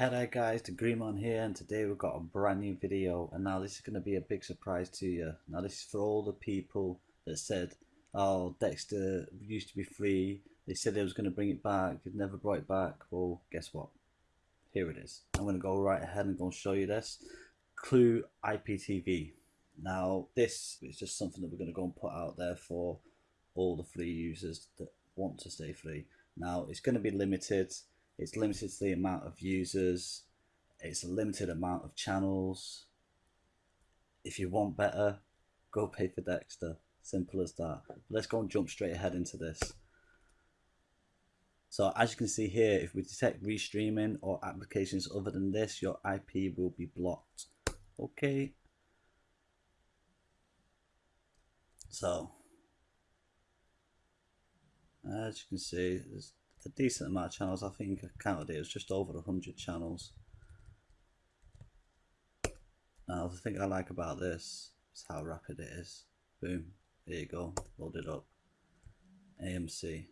Hello guys, the Greenman here and today we've got a brand new video and now this is going to be a big surprise to you. Now this is for all the people that said, oh Dexter used to be free, they said they was going to bring it back, they never brought it back, well guess what, here it is. I'm going to go right ahead and go and show you this. Clue IPTV. Now this is just something that we're going to go and put out there for all the free users that want to stay free. Now it's going to be limited it's limited to the amount of users. It's a limited amount of channels. If you want better, go pay for Dexter. Simple as that. Let's go and jump straight ahead into this. So as you can see here, if we detect restreaming or applications other than this, your IP will be blocked. Okay. So, as you can see, there's a decent amount of channels. I think I counted it, it was just over 100 channels. Now the thing I like about this is how rapid it is. Boom, there you go, loaded up. AMC.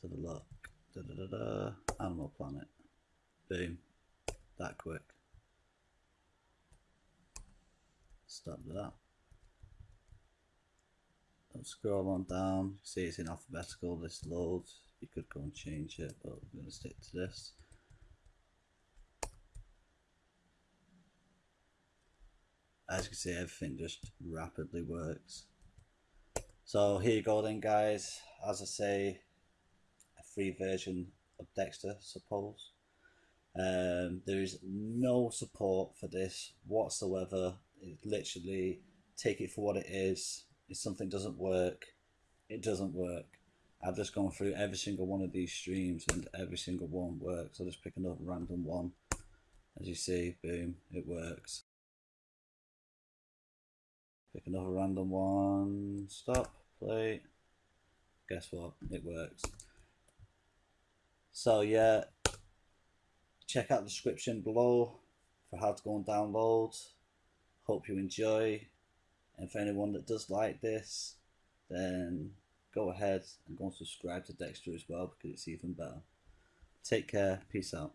To the look. Da da da da. Animal Planet. Boom. That quick. Stop that scroll on down, see it's in alphabetical, this loads. You could go and change it, but we're going to stick to this. As you can see, everything just rapidly works. So here you go then guys, as I say, a free version of Dexter, suppose. Um, there is no support for this whatsoever. It literally take it for what it is if something doesn't work, it doesn't work. I've just gone through every single one of these streams and every single one works. I'll just pick another random one. As you see, boom, it works. Pick another random one, stop, play. Guess what? It works. So yeah, check out the description below for how to go and download. Hope you enjoy. And for anyone that does like this, then go ahead and go and subscribe to Dexter as well because it's even better. Take care. Peace out.